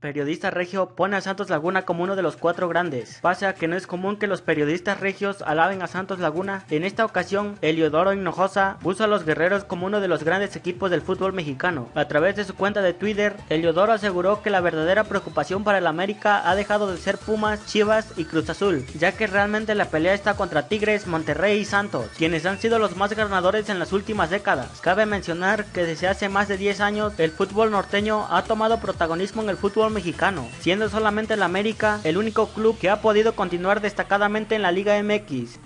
Periodista regio pone a Santos Laguna como uno de los cuatro grandes. Pase a que no es común que los periodistas regios alaben a Santos Laguna, en esta ocasión Eliodoro Hinojosa puso a los guerreros como uno de los grandes equipos del fútbol mexicano. A través de su cuenta de Twitter, Eliodoro aseguró que la verdadera preocupación para el América ha dejado de ser Pumas, Chivas y Cruz Azul, ya que realmente la pelea está contra Tigres, Monterrey y Santos, quienes han sido los más ganadores en las últimas décadas. Cabe mencionar que desde hace más de 10 años el fútbol norteño ha tomado protagonismo en el mexicano, siendo solamente el América el único club que ha podido continuar destacadamente en la Liga MX,